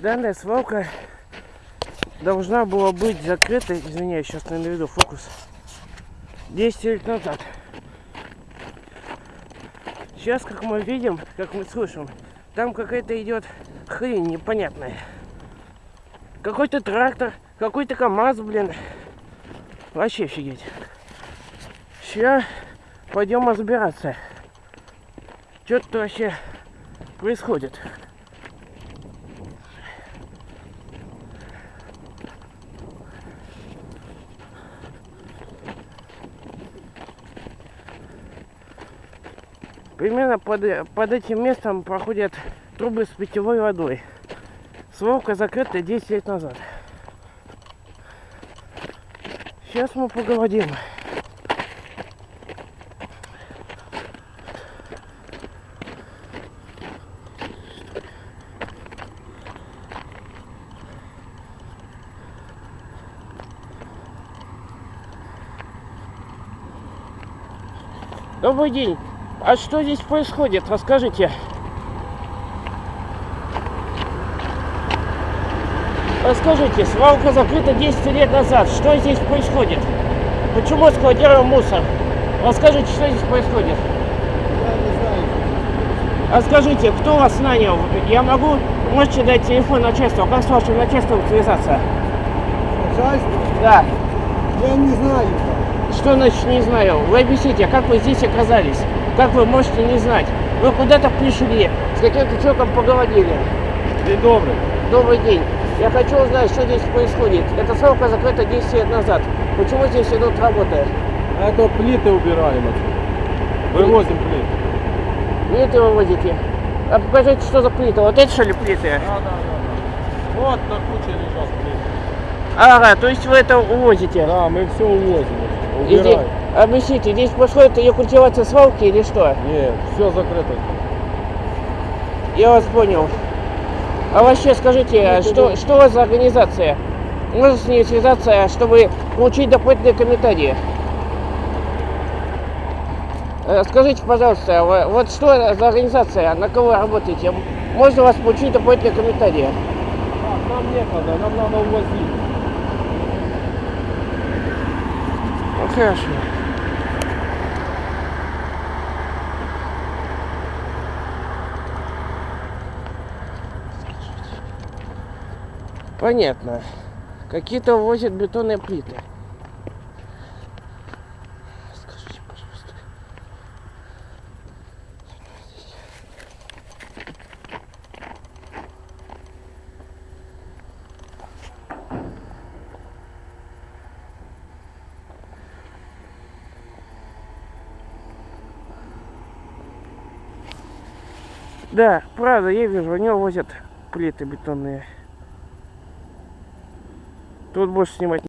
Данная свалка должна была быть закрыта, извиняюсь, сейчас не наведу фокус, 10 лет назад. Сейчас, как мы видим, как мы слышим, там какая-то идет хрень непонятная. Какой-то трактор, какой-то КамАЗ, блин. Вообще офигеть. Сейчас пойдем разбираться. Что тут вообще происходит. Примерно под, под этим местом проходят трубы с питьевой водой. Свалка закрыта 10 лет назад. Сейчас мы поговорим. Добрый день. А что здесь происходит? Расскажите. Расскажите, свалка закрыта 10 лет назад. Что здесь происходит? Почему складируем мусор? Расскажите, что здесь происходит? Я не знаю. А скажите, кто вас нанял? Я могу, можете дать телефон начальства? Как с вашим начальством связаться? Начальство? Да. Я не знаю. Что значит не знаю? Вы объясните, а как вы здесь оказались? Как вы можете не знать? Вы куда-то пришли, с каким-то человеком поговорили. День добрый. Добрый день. Я хочу узнать, что здесь происходит. Эта свалка закрыта 10 лет назад. Почему здесь идут работы? Это плиты убираем отсюда. Вывозим плиты. Плиты вывозите. А покажите, что за плиты. Вот эти что ли плиты? Да, да. да. Вот на куче лежат плиты. Ага, то есть вы это увозите. Да, мы все увозим. Здесь, Убираем. объясните, здесь происходит ее культивация свалки или что? Нет, все закрыто. Я вас понял. А вообще скажите, а что, что у вас за организация? Можно с ней связаться, чтобы получить дополнительные комментарии? Э, Скажите, пожалуйста, вот что за организация, на кого вы работаете? Можно у вас получить дополнительные комментарии? Так, нам некогда, нам надо увозить. Хорошо. Понятно. Какие-то возят бетонные плиты. Скажите, пожалуйста. Да, правда, я вижу, они возят плиты бетонные. Тут больше снимать